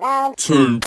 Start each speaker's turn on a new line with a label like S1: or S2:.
S1: Round two.